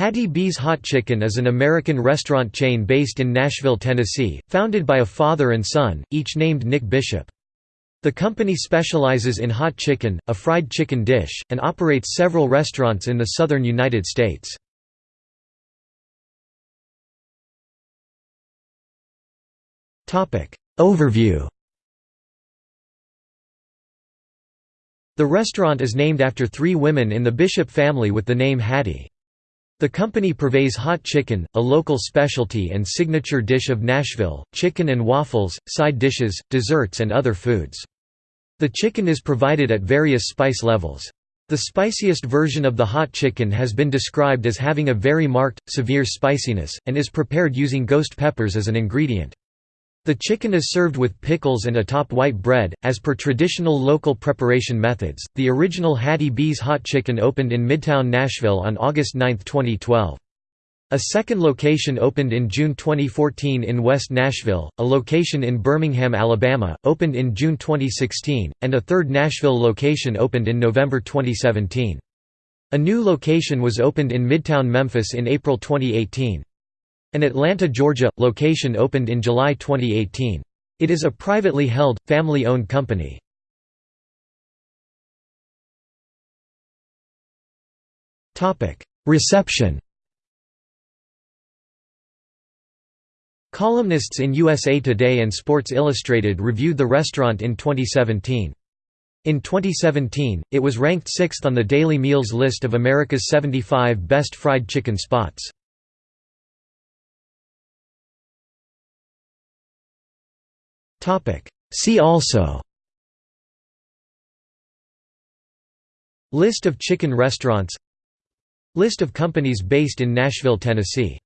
Hattie B's Hot Chicken is an American restaurant chain based in Nashville, Tennessee, founded by a father and son, each named Nick Bishop. The company specializes in hot chicken, a fried chicken dish, and operates several restaurants in the southern United States. Overview The restaurant is named after three women in the Bishop family with the name Hattie. The company purveys hot chicken, a local specialty and signature dish of Nashville, chicken and waffles, side dishes, desserts and other foods. The chicken is provided at various spice levels. The spiciest version of the hot chicken has been described as having a very marked, severe spiciness, and is prepared using ghost peppers as an ingredient. The chicken is served with pickles and atop white bread, as per traditional local preparation methods. The original Hattie B's Hot Chicken opened in Midtown Nashville on August 9, 2012. A second location opened in June 2014 in West Nashville, a location in Birmingham, Alabama, opened in June 2016, and a third Nashville location opened in November 2017. A new location was opened in Midtown Memphis in April 2018. An Atlanta, Georgia, location opened in July 2018. It is a privately held, family-owned company. Reception Columnists in USA Today and Sports Illustrated reviewed the restaurant in 2017. In 2017, it was ranked sixth on the Daily Meals list of America's 75 best fried chicken spots. See also. List of chicken restaurants. List of companies based in Nashville, Tennessee